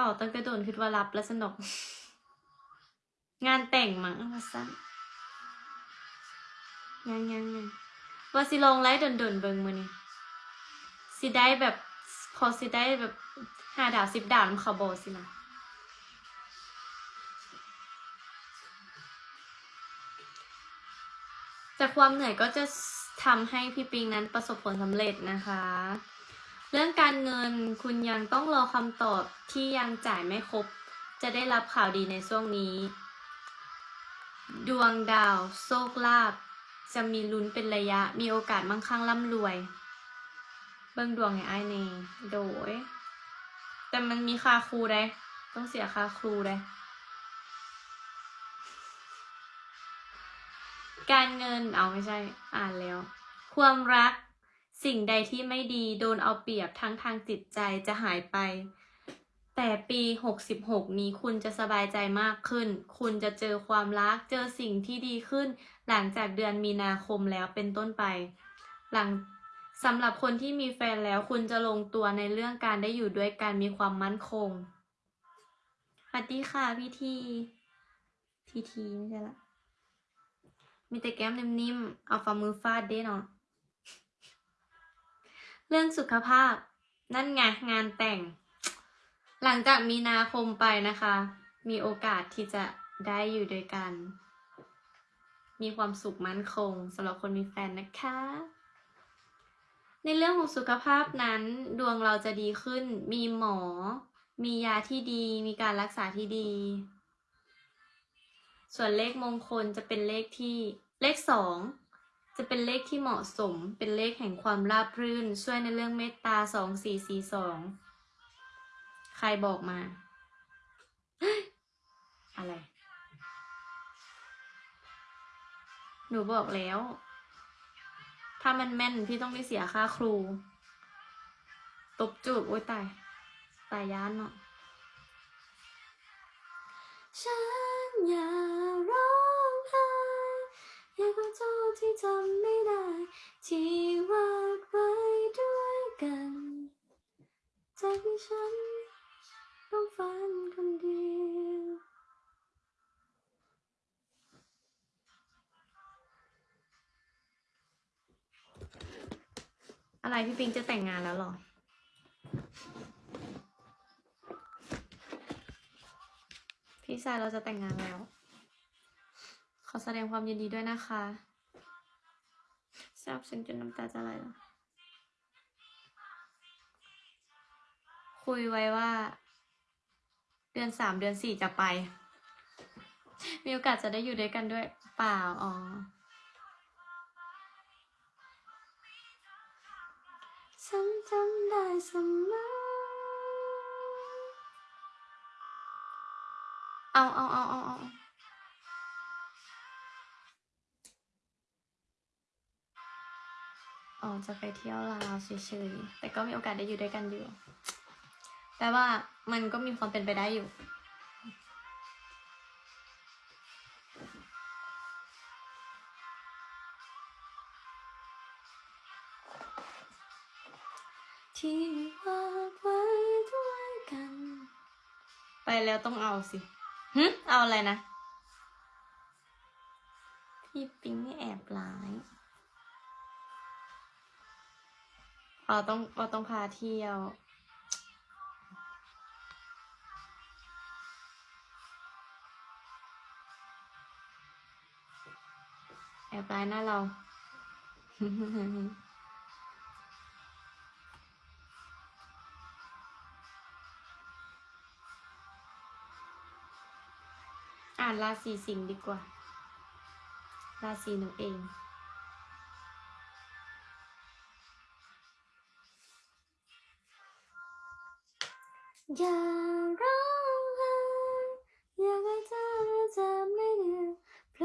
เขาตั้งแต่โดนคิดว่ารับแล้วสนอกงานแต่งมั้งว่าสั้นยังยังยังว่าสิลงไลฟ์ดนๆเบิ่งมือนี้สิได้แบบพอสิได้แบบห้าดาวสิบดาวนำเขาโบสินะจากความเหนื่อยก็จะทำให้พี่ปิงนั้นประสบผลสำเร็จนะคะ เรื่องการเงินคุณยังต้องรอคำตอบที่ยังจ่ายไม่ครบ จะได้รับข่าวดีในช่วงนี้ ดวงดาว โชคลาภจะมีลุ้นเป็นระยะ มีโอกาสมั่งคั่งร่ำรวย เบิ่งดวงให้อ้ายเนโดย แต่มันมีค่าครูได้ ต้องเสียค่าครูได้ การเงินเอาไม่ใช่ อ่านแล้ว ความรัก สิ่งใดที่ไม่ดีโดนเอาเปรียบทั้งทางจิตใจจะหายไป แต่ปี 66 นี้คุณจะสบายใจมากขึ้น คุณจะเจอความรัก เจอสิ่งที่ดีขึ้น หลังจากเดือนมีนาคมแล้วเป็นต้นไป หลังสำหรับคนที่มีแฟนแล้วคุณจะลงตัวในเรื่องการได้อยู่ด้วยกันมีความมั่นคงสวัสดีค่ะพี่ทีทีทีไม่ใช่ละ มีแต่แก้มนิ่มๆ เอาฝ่ามือฟาดเด้เนาะ เรื่องสุขภาพ นั่นไงงานแต่ง หลังจากมีนาคมไปนะคะ มีโอกาสที่จะได้อยู่ด้วยกัน มีความสุขมั่นคงสำหรับคนมีแฟนนะคะ ในเรื่องของสุขภาพนั้น ดวงเราจะดีขึ้น มีหมอ มียาที่ดี มีการรักษาที่ดี ส่วนเลขมงคลจะเป็นเลขที่เลขสอง จะเป็นเลขที่เหมาะสม เป็นเลขแห่งความราบรื่น ช่วยในเรื่องเมตตาสองสี่สี่สอง ใครบอกมา อะไร หนูบอกแล้ว ถ้ามันแม่นพี่ต้องไม่เสียค่าครู ตบจูบโอ้ยตาย ตายย้านเนาะฉันอย่าร้อง อยากขอโทษที่ทำไม่ได้ ที่วาดไว้ด้วยกันจากที่ฉันต้องฝันคนเดียวอะไรพี่ปิงจะแต่งงานแล้วหรอพี่ชายเราจะแต่งงานแล้ว ขอแสดงความยินดีด้วยนะคะซาบซึ้งจนน้ำตาจะไหลแล้วคุยไว้ว่า เดือนสามเดือนสี่จะไป มีโอกาสจะได้อยู่ด้วยกันด้วย เปล่า อ๋อ ฉันจำได้เสมอเอาเอาเอาเอาเอา จะไปเที่ยวลาวเฉยๆ แต่ก็มีโอกาสได้อยู่ด้วยกันอยู่แต่ว่ามันก็มีความเป็นไปได้อยู่ที่วาดไว้ด้วยกัน ไปแล้วต้องเอาสิหึเอาอะไรนะ พี่ปิงแอบร้าย เราต้องเราต้องพาเที่ยว แอบร้ายหน้าเรา อ่านราศีสิงห์ดีกว่า ราศีหนูเอง อย่าร้องไห้อยากให้เธอจำไม่เดือยโปร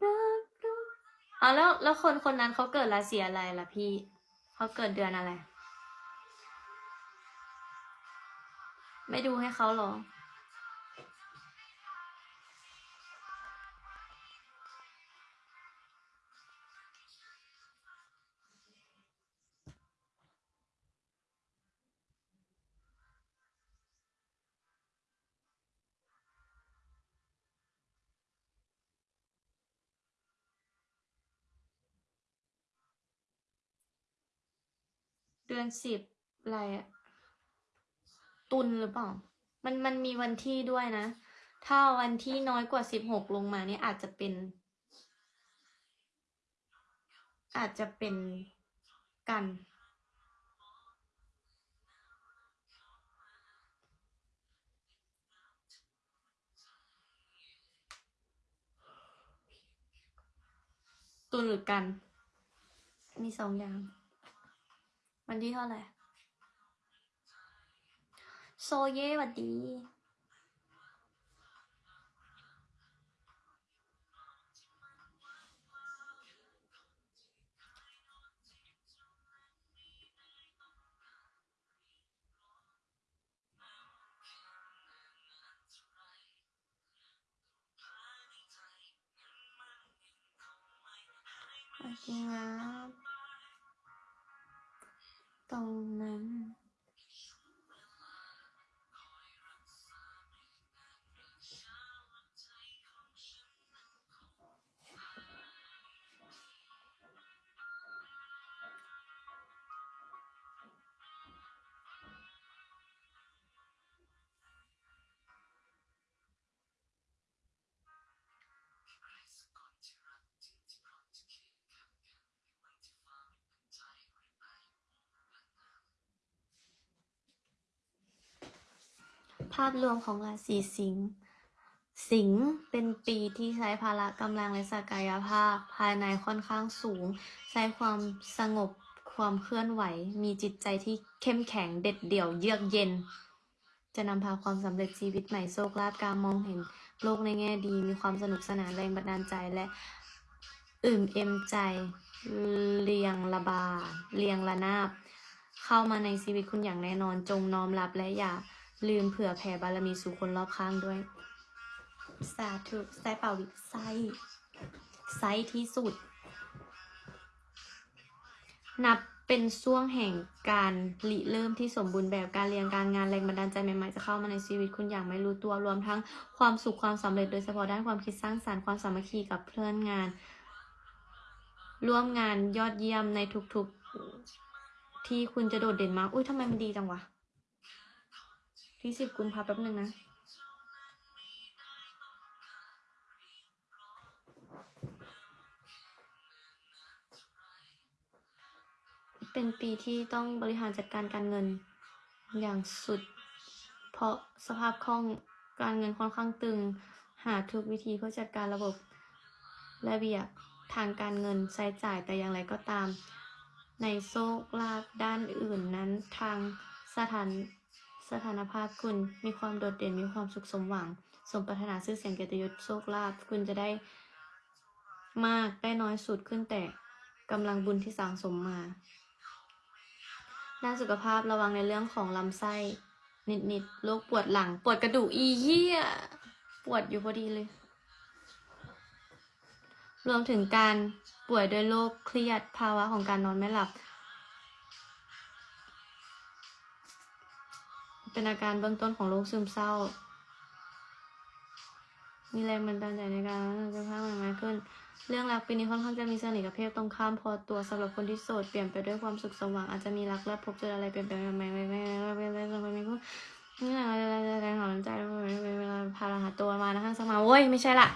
ดรับรู้อ๋แล้วแล้วคนคนนั้นเขาเกิดราศีอะไรล่ะพี่เขาเกิดเดือนอะไร ไม่ดูให้เขาหรอ เดือนสิบอะไรอะตุลหรือเปล่า มันมันมีวันที่ด้วยนะ ถ้าวันที่น้อยกว่าสิบหกลงมาเนี่ยอาจจะเป็น อาจจะเป็นกันตุลหรือกัน มีสองอย่าง วันที่เท่าไหร่โซเย่หวัดดีโอเคครับตรงนั้ 到南าพรวมของราศีสิงห์สิงห์เป็นปีที่ใช้พละกำลังและศักยภาพ ภายในค่อนข้างสูง ใช้ความสงบความเคลื่อนไหว มีจิตใจที่เข้มแข็งเด็ดเดี่ยวเยือกเย็น จะนำพาความสำเร็จชีวิตใหม่โชคลาภการมองเห็นโลกในแง่ดี มีความสนุกสนานแรงบันดาลใจและอิ่มเอ็มใจเรียงระบาเรียงระนาบ เข้ามาในชีวิตคุณอย่างแน่นอนจงน้อมรับและอย่า ลืมเผื่อแผ่บารมีสู่คนรอบข้างด้วย สาธุไซเป่าวิไซไซที่สุด นับเป็นช่วงแห่งการริเริ่มที่สมบูรณ์แบบการเรียนการงานแรงบันดาลใจใหม่ๆจะเข้ามาในชีวิตคุณอย่างไม่รู้ตัวรวมทั้งความสุขความสำเร็จโดยเฉพาะด้านความคิดสร้างสรรค์ความสามัคคีกับเพื่อนงาน ร่วมงานยอดเยี่ยมในทุกๆที่คุณจะโดดเด่นมากอุ้ยทำไมมันดีจังวะ ที่สิบกุมภาพันธ์แป๊บหนึ่งนะ เป็นปีที่ต้องบริหารจัดการการเงิน อย่างสุด เพราะสภาพคล่องการเงินค่อนข้างตึง หาทุกวิธีเพื่อจัดการระบบระเบียบทางการเงินใช้จ่ายแต่อย่างไรก็ตาม ในโชคลาภด้านอื่นนั้นทางสถาน สถานภาพคุณมีความโดดเด่นมีความสุขสมหวัง สมปรารถนาชื่อเสียงเกียรติยศโชคลาภคุณจะได้มากได้น้อยสุดขึ้นแต่กำลังบุญที่สั่งสมมาด้านสุขภาพระวังในเรื่องของลำไส้ นิดๆโรคปวดหลัง ปวดกระดูกอีเหี้ย ปวดอยู่พอดีเลย รวมถึงการป่วยด้วยโรคเครียดภาวะของการนอนไม่หลับ เป็นอาการเบื้องต้นของโรคซึมเศร้า มีแรงบันดาลใจในการจะพัฒนมาขึ้น เรื่องรักปีนี้ค่อนข้างจะมีเสน่ห์กับเพศตรงข้ามพอตัวสำหรับคนที่โสดเปลี่ยนไปด้วยความสุขสว่างอาจจะมีรักและพบเจออะไรเปลี่ยนแปลงใหม่ๆไม่ไม่ไม่ไม่ไม่ไม่ไม่นี่ไหละอะไรอะไรหไมใจเวลาไาหาตัไมานไคะสมาโว้ยไม่ใช่ละ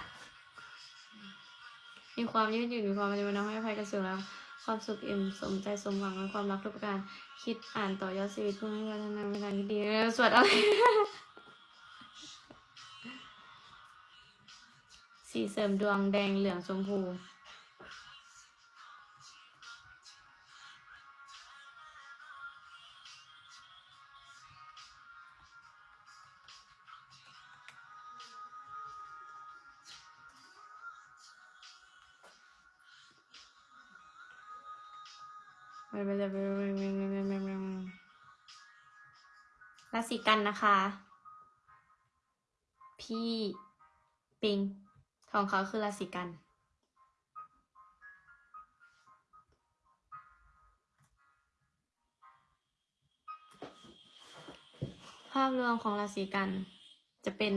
มีควไมยืดหยุ่นมีควไมมันจไมาน้อไให้อภัยกันสูงแล้ว ความสุขอิ่มสมใจสมหวังและความรักทุกประการ คิดอ่านต่อยอดชีวิตเพื่อให้พัฒนาในทางที่ดีสวดอะไรสีเสริมดวงแดงเหลืองชมพู ราศีกันนะคะ พี่ปิงของเขาคือราศีกัน ภาพรวมของราศีกันจะเป็น